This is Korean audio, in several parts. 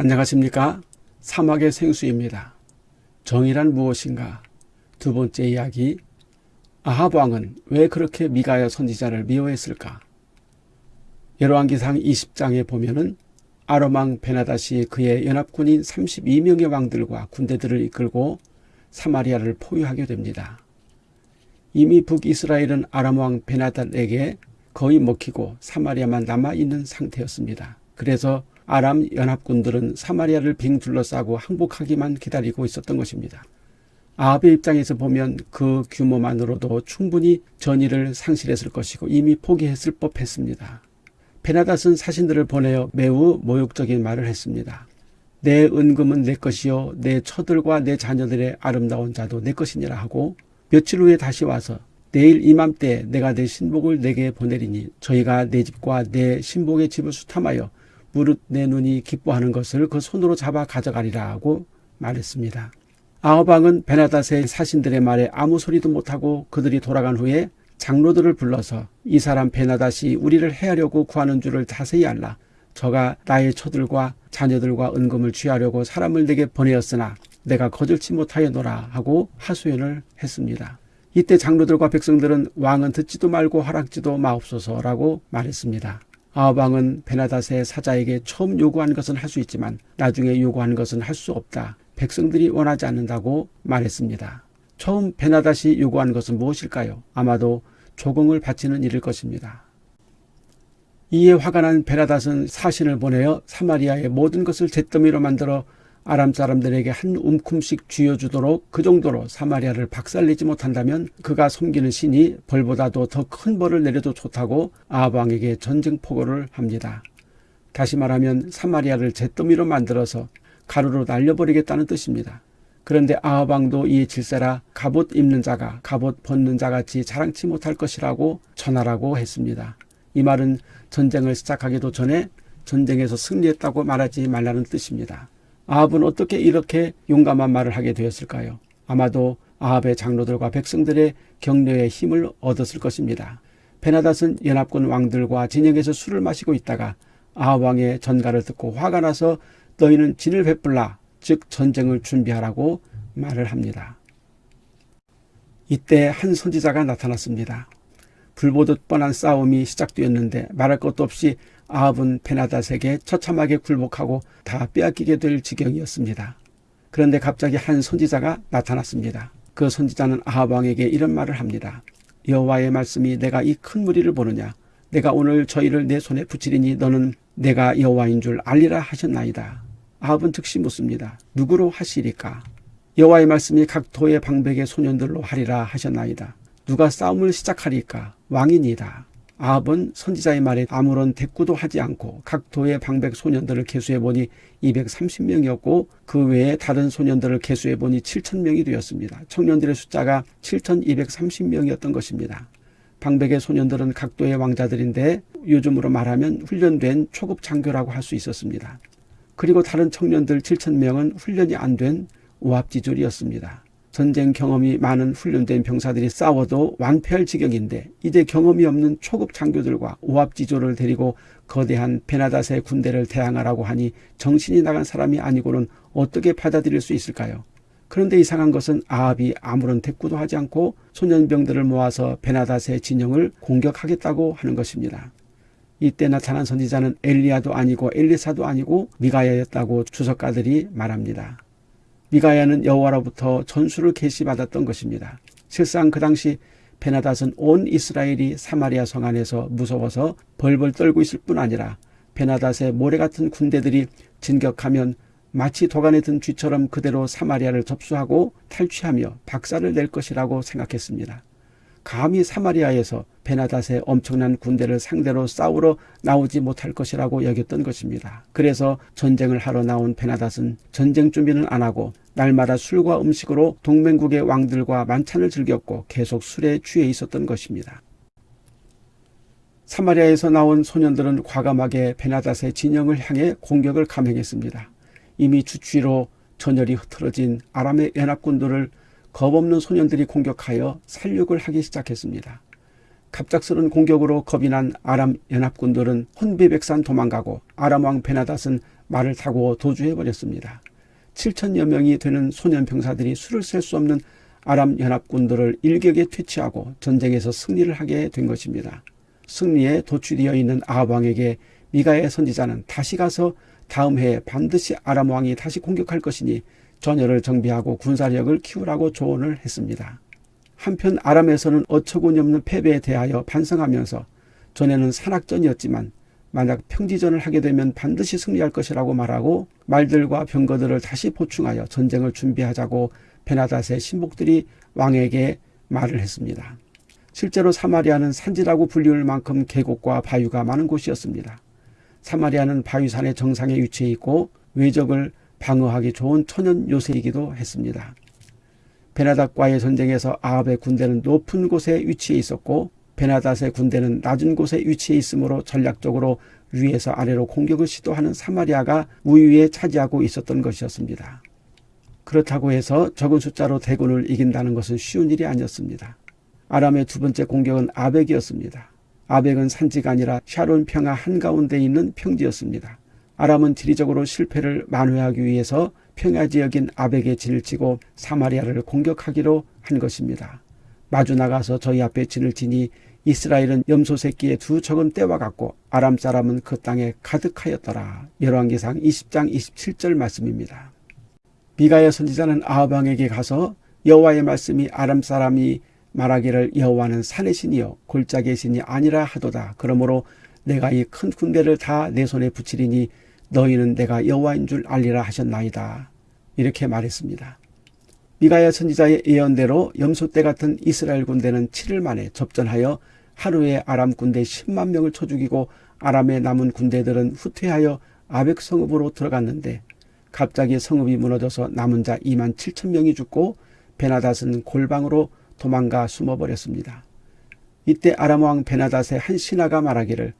안녕하십니까 사막의 생수입니다. 정의란 무엇인가 두 번째 이야기 아합 왕은 왜 그렇게 미가야 선지자를 미워했을까 여로왕기상 20장에 보면은 아람왕 베나다시 그의 연합군인 32명의 왕들과 군대들을 이끌고 사마리아를 포위하게 됩니다. 이미 북이스라엘은 아람왕 베나닷에게 거의 먹히고 사마리아만 남아있는 상태였습니다. 그래서 아람 연합군들은 사마리아를 빙 둘러싸고 항복하기만 기다리고 있었던 것입니다. 아합의 입장에서 보면 그 규모만으로도 충분히 전의를 상실했을 것이고 이미 포기했을 법했습니다. 베나닷은 사신들을 보내어 매우 모욕적인 말을 했습니다. 내 은금은 내 것이요 내 처들과 내 자녀들의 아름다운 자도 내 것이니라 하고 며칠 후에 다시 와서 내일 이맘때 내가 내 신복을 내게 보내리니 저희가 내 집과 내 신복의 집을 수탐하여 무릇 내 눈이 기뻐하는 것을 그 손으로 잡아 가져가리라 하고 말했습니다. 아호방은 베나닷의 사신들의 말에 아무 소리도 못하고 그들이 돌아간 후에 장로들을 불러서 이 사람 베나닷이 우리를 해하려고 구하는 줄을 자세히 알라. 저가 나의 처들과 자녀들과 은금을 취하려고 사람을 내게 보내었으나 내가 거절치 못하여노라 하고 하소연을 했습니다. 이때 장로들과 백성들은 왕은 듣지도 말고 하락지도 마옵소서라고 말했습니다. 아합왕은 베나닷의 사자에게 처음 요구한 것은 할 수 있지만 나중에 요구하는 것은 할 수 없다. 백성들이 원하지 않는다고 말했습니다. 처음 베나닷이 요구한 것은 무엇일까요? 아마도 조공을 바치는 일일 것입니다. 이에 화가 난 베나닷은 사신을 보내어 사마리아의 모든 것을 잿더미로 만들어 아람 사람들에게 한 움큼씩 쥐어주도록 그 정도로 사마리아를 박살내지 못한다면 그가 섬기는 신이 벌보다도 더 큰 벌을 내려도 좋다고 아합왕에게 전쟁 포고를 합니다. 다시 말하면 사마리아를 잿더미로 만들어서 가루로 날려버리겠다는 뜻입니다. 그런데 아합왕도 이에 질세라 갑옷 입는 자가 갑옷 벗는 자같이 자랑치 못할 것이라고 전하라고 했습니다. 이 말은 전쟁을 시작하기도 전에 전쟁에서 승리했다고 말하지 말라는 뜻입니다. 아합은 어떻게 이렇게 용감한 말을 하게 되었을까요? 아마도 아합의 장로들과 백성들의 격려에 힘을 얻었을 것입니다. 베나닷은 연합군 왕들과 진영에서 술을 마시고 있다가 아합 왕의 전가를 듣고 화가 나서 너희는 진을 베풀라 즉 전쟁을 준비하라고 말을 합니다. 이때 한 선지자가 나타났습니다. 불보듯 뻔한 싸움이 시작되었는데 말할 것도 없이 아합은 베나닷에게 처참하게 굴복하고 다 빼앗기게 될 지경이었습니다. 그런데 갑자기 한 선지자가 나타났습니다. 그 선지자는 아합 왕에게 이런 말을 합니다. 여호와의 말씀이 내가 이 큰 무리를 보느냐 내가 오늘 저희를 내 손에 붙이리니 너는 내가 여호와인 줄 알리라 하셨나이다. 아합은 즉시 묻습니다. 누구로 하시리까? 여호와의 말씀이 각 도의 방백의 소년들로 하리라 하셨나이다. 누가 싸움을 시작하리까? 왕이니다. 아합은 선지자의 말에 아무런 대꾸도 하지 않고 각 도의 방백 소년들을 개수해보니 230명이었고 그 외에 다른 소년들을 개수해보니 7천명이 되었습니다. 청년들의 숫자가 7,230명이었던 것입니다. 방백의 소년들은 각 도의 왕자들인데 요즘으로 말하면 훈련된 초급 장교라고 할 수 있었습니다. 그리고 다른 청년들 7천명은 훈련이 안 된 오합지졸이었습니다. 전쟁 경험이 많은 훈련된 병사들이 싸워도 완패할 지경인데 이제 경험이 없는 초급 장교들과 오합지졸을 데리고 거대한 베나닷의 군대를 대항하라고 하니 정신이 나간 사람이 아니고는 어떻게 받아들일 수 있을까요? 그런데 이상한 것은 아합이 아무런 대꾸도 하지 않고 소년병들을 모아서 베나닷의 진영을 공격하겠다고 하는 것입니다. 이때 나타난 선지자는 엘리야도 아니고 엘리사도 아니고 미가야였다고 주석가들이 말합니다. 미가야는 여호와로부터 전수를 계시받았던 것입니다. 실상 그 당시 베나닷은 온 이스라엘이 사마리아 성 안에서 무서워서 벌벌 떨고 있을 뿐 아니라 베나닷의 모래 같은 군대들이 진격하면 마치 도간에 든 쥐처럼 그대로 사마리아를 접수하고 탈취하며 박살을 낼 것이라고 생각했습니다. 감히 사마리아에서 베나닷의 엄청난 군대를 상대로 싸우러 나오지 못할 것이라고 여겼던 것입니다. 그래서 전쟁을 하러 나온 베나닷은 전쟁 준비는 안 하고 날마다 술과 음식으로 동맹국의 왕들과 만찬을 즐겼고 계속 술에 취해 있었던 것입니다. 사마리아에서 나온 소년들은 과감하게 베나닷의 진영을 향해 공격을 감행했습니다. 이미 주취로 전열이 흐트러진 아람의 연합군들을 겁없는 소년들이 공격하여 살육을 하기 시작했습니다. 갑작스런 공격으로 겁이 난 아람 연합군들은 혼비백산 도망가고 아람 왕 베나닷은 말을 타고 도주해 버렸습니다. 7천여 명이 되는 소년 병사들이 수를 셀 수 없는 아람 연합군들을 일격에 퇴치하고 전쟁에서 승리를 하게 된 것입니다. 승리에 도취되어 있는 아합 왕에게 미가의 선지자는 다시 가서 다음 해에 반드시 아람 왕이 다시 공격할 것이니 전열을 정비하고 군사력을 키우라고 조언을 했습니다. 한편 아람에서는 어처구니 없는 패배에 대하여 반성하면서 전에는 산악전이었지만 만약 평지전을 하게 되면 반드시 승리할 것이라고 말하고 말들과 병거들을 다시 보충하여 전쟁을 준비하자고 베나닷의 신복들이 왕에게 말을 했습니다. 실제로 사마리아는 산지라고 불리울 만큼 계곡과 바위가 많은 곳이었습니다. 사마리아는 바위산의 정상에 위치해 있고 외적을 방어하기 좋은 천연 요새이기도 했습니다. 베나닷과의 전쟁에서 아합의 군대는 높은 곳에 위치해 있었고 베나닷의 군대는 낮은 곳에 위치해 있으므로 전략적으로 위에서 아래로 공격을 시도하는 사마리아가 우위에 차지하고 있었던 것이었습니다. 그렇다고 해서 적은 숫자로 대군을 이긴다는 것은 쉬운 일이 아니었습니다. 아람의 두 번째 공격은 아벡이었습니다. 아벡은 산지가 아니라 샤론 평화 한가운데 있는 평지였습니다. 아람은 지리적으로 실패를 만회하기 위해서 평야 지역인 아벡에 진을 치고 사마리아를 공격하기로 한 것입니다. 마주 나가서 저희 앞에 진을 치니 이스라엘은 염소 새끼의 두 적은 때와 같고 아람 사람은 그 땅에 가득하였더라. 열왕기상 20장 27절 말씀입니다. 미가의 선지자는 아합왕에게 가서 여호와의 말씀이 아람 사람이 말하기를 여호와는 산의 신이요 골짜기의 신이 아니라 하도다. 그러므로 내가 이 큰 군대를 다 내 손에 붙이리니 너희는 내가 여호와인 줄 알리라 하셨나이다. 이렇게 말했습니다. 미가야 선지자의 예언대로 염소떼 같은 이스라엘 군대는 7일 만에 접전하여 하루에 아람 군대 10만 명을 쳐 죽이고 아람의 남은 군대들은 후퇴하여 아벡 성읍으로 들어갔는데 갑자기 성읍이 무너져서 남은 자 2만 7천 명이 죽고 베나닷은 골방으로 도망가 숨어버렸습니다. 이때 아람 왕 베나닷의 한 신하가 말하기를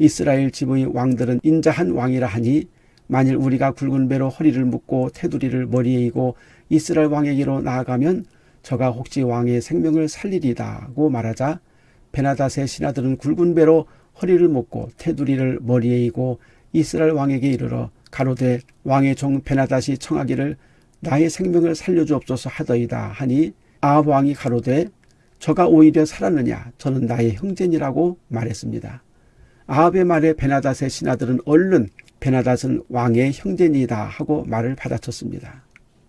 이스라엘 지붕의 왕들은 인자한 왕이라 하니 만일 우리가 굵은 배로 허리를 묶고 테두리를 머리에 이고 이스라엘 왕에게로 나아가면 저가 혹시 왕의 생명을 살리리다고 말하자 베나닷의 신하들은 굵은 배로 허리를 묶고 테두리를 머리에 이고 이스라엘 왕에게 이르러 가로되 왕의 종 베나닷이 청하기를 나의 생명을 살려주옵소서 하더이다 하니 아합 왕이 가로되 저가 오히려 살았느냐 저는 나의 형제니라고 말했습니다. 아합의 말에 베나닷의 신하들은 얼른 베나닷은 왕의 형제니다 하고 말을 받아쳤습니다.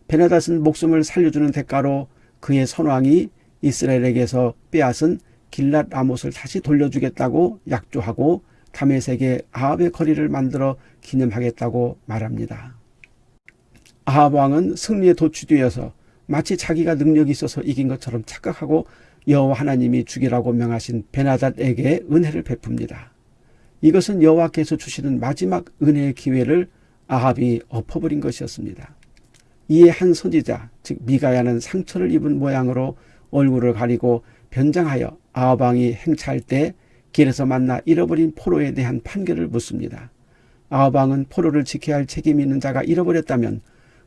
베나닷은 목숨을 살려주는 대가로 그의 선왕이 이스라엘에게서 빼앗은 길랏 라못을 다시 돌려주겠다고 약조하고 다메섹에 아합의 거리를 만들어 기념하겠다고 말합니다. 아합 왕은 승리에 도취되어서 마치 자기가 능력이 있어서 이긴 것처럼 착각하고 여호와 하나님이 죽이라고 명하신 베나닷에게 은혜를 베풉니다. 이것은 여호와께서 주시는 마지막 은혜의 기회를 아합이 엎어버린 것이었습니다. 이에 한 선지자 즉 미가야는 상처를 입은 모양으로 얼굴을 가리고 변장하여 아합 왕이 행차할 때 길에서 만나 잃어버린 포로에 대한 판결을 묻습니다. 아합 왕은 포로를 지켜야 할 책임이 있는 자가 잃어버렸다면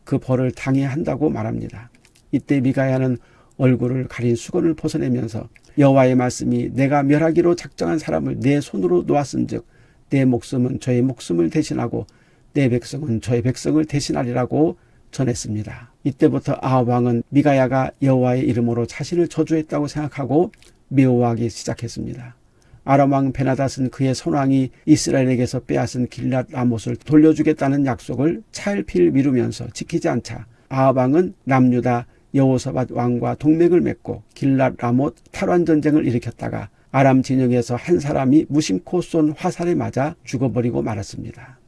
그 벌을 당해야 한다고 말합니다. 이때 미가야는 얼굴을 가린 수건을 벗어내면서 여호와의 말씀이 내가 멸하기로 작정한 사람을 내 손으로 놓았은즉 내 목숨은 저의 목숨을 대신하고 내 백성은 저의 백성을 대신하리라고 전했습니다. 이때부터 아합 왕은 미가야가 여호와의 이름으로 자신을 저주했다고 생각하고 미워하기 시작했습니다. 아람 왕 베나닷은 그의 선왕이 이스라엘에게서 빼앗은 길랏 라못을 돌려주겠다는 약속을 차일피일 미루면서 지키지 않자 아합 왕은 남유다 여호사밧 왕과 동맹을 맺고 길랏 라못 탈환 전쟁을 일으켰다가 아람 진영에서 한 사람이 무심코 쏜 화살에 맞아 죽어버리고 말았습니다.